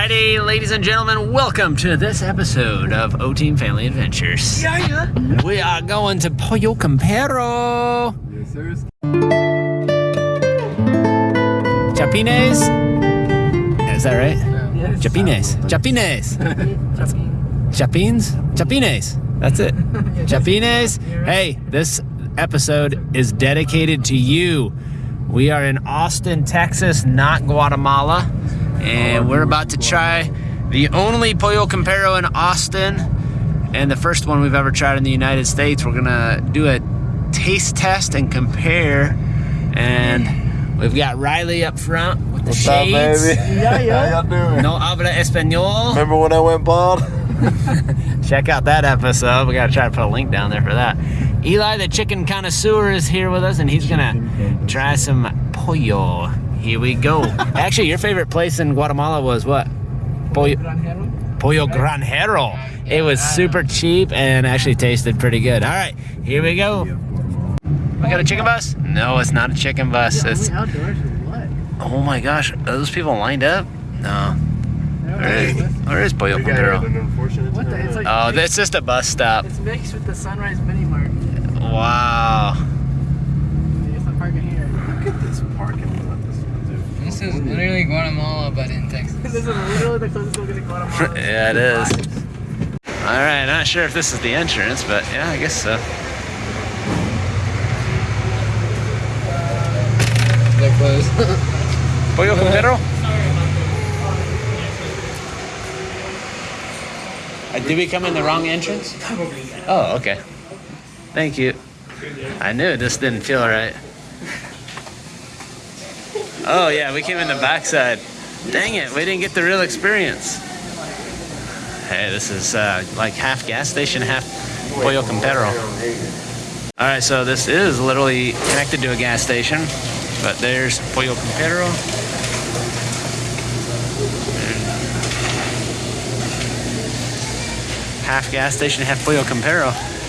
Alrighty, ladies and gentlemen, welcome to this episode of O Team Family Adventures. Yeah, yeah. We are going to Pollo Campero. Yes, sir. Chapines? Is that right? Yes. Chapines. Chapines. Chapines? Chapines. That's it. Chapines. Hey, this episode is dedicated to you. We are in Austin, Texas, not Guatemala. And oh, we're about to try the only Pollo Campero in Austin and the first one we've ever tried in the United States. We're gonna do a taste test and compare. And we've got Riley up front with the What's up, baby? Yeah, yeah. How y'all doing? No habla español. Remember when I went bald? Check out that episode. We gotta try to put a link down there for that. Eli, the chicken connoisseur, is here with us, and he's gonna try some pollo. Here we go. Actually, your favorite place in Guatemala was what? Pollo, pollo granjero. It was super cheap and actually tasted pretty good. All right, here we go. We got a chicken bus? No, it's not a chicken bus. It's outdoors what? oh my gosh, are those people lined up? No. Where is, where is pollo We got an campero? unfortunate What the? It's like Oh, that's just a bus stop. it's mixed with the Sunrise Mini Mart. Wow. It's not parking here. Look at this parking lot. This one, dude. This is literally Guatemala, but in Texas. this is literally the closest we're gonna Guatemala. yeah, it is. All right, not sure if this is the entrance, but yeah, I guess so. They're closed. Pollo Campero? Uh, did we come in the wrong entrance? Oh, okay. Thank you. I knew it just didn't feel right. Oh yeah, we came in the backside. Dang it, we didn't get the real experience. Hey, this is uh, like half gas station, half Pollo Campero. All right, so this is literally connected to a gas station, but there's Pollo Campero. Half gas station, half Pollo Campero.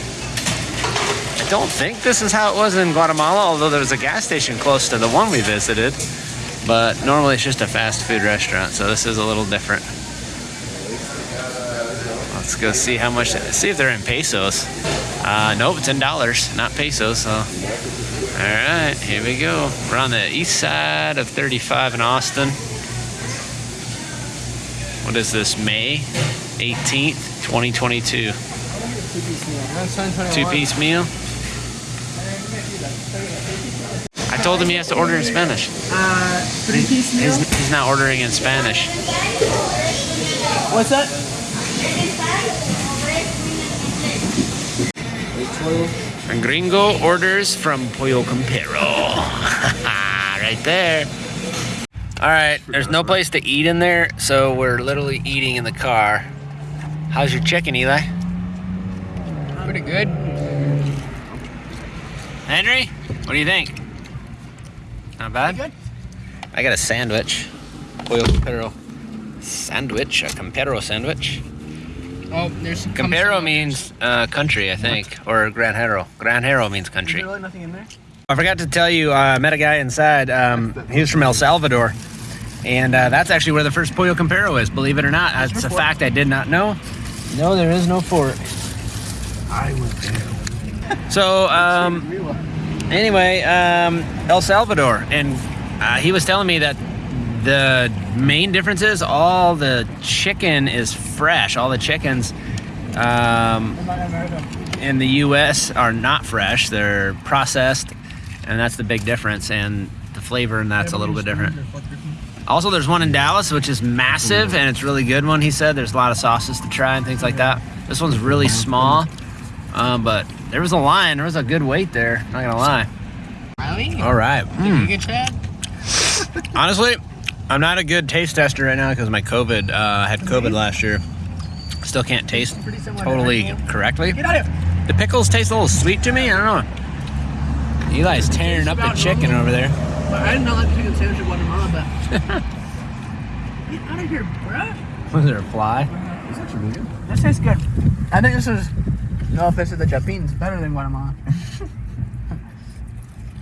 Don't think this is how it was in Guatemala, although there was a gas station close to the one we visited. But normally it's just a fast food restaurant, so this is a little different. Let's go see how much, see if they're in pesos. Uh, nope, it's in dollars, not pesos, so. All right, here we go. We're on the east side of 35 in Austin. What is this, May 18th, 2022? Two piece meal? I told him he has to order in Spanish. Uh, three piece meal. He's, he's not ordering in Spanish. What's that? And Gringo orders from Pollo Campero. right there. All right, there's no place to eat in there, so we're literally eating in the car. How's your chicken, Eli? Pretty good. Henry, what do you think? Not bad? Good. I got a sandwich. Pollo Campero sandwich, a Campero sandwich. Oh, there's some Campero means uh, country, I think, or Granjero. Granjero means Is country. there really nothing in there? I forgot to tell you, uh, I met a guy inside. Um, he was from El Salvador. And uh, that's actually where the first Pollo Campero is, believe it or not. That's a fact I did not know. No, there is no fork. I was there. So, um, anyway, um, El Salvador. And uh, he was telling me that the main difference is all the chicken is fresh. All the chickens um, in the U.S. are not fresh; they're processed, and that's the big difference. And the flavor and that's a little bit different. Also, there's one in Dallas, which is massive, and it's really good one. He said there's a lot of sauces to try and things like that. This one's really small, um, but there was a line. There was a good wait there. Not gonna lie. Riley? All right. You get Chad? Honestly, I'm not a good taste tester right now because my COVID. Uh, I had COVID last year. Still can't taste Pretty to totally correctly. Get out of here. The pickles taste a little sweet to me. I don't know. Eli's tearing up the chicken over there. I did not like the chicken sandwich in Guatemala, but. Get out of here, bruh. Was there a fly? This tastes good. I think this is, no offense to the Chapins, better than Guatemala.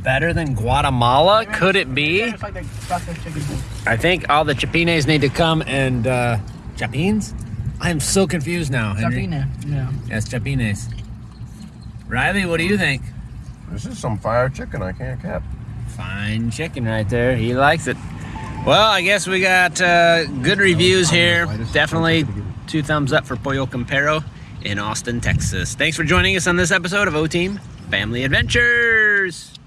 Better than Guatemala? Could it be? It's like the processed chicken. thing. I think all the chapines need to come and uh chapines? I am so confused now, Henry. Chapina. Yeah. Yes, chapines. Riley, what do you think? This is some fire chicken I can't cap. Fine chicken right there. He likes it. Well, I guess we got uh, good reviews here. Definitely two thumbs up for Pollo Campero in Austin, Texas. Thanks for joining us on this episode of O Team Family Adventures.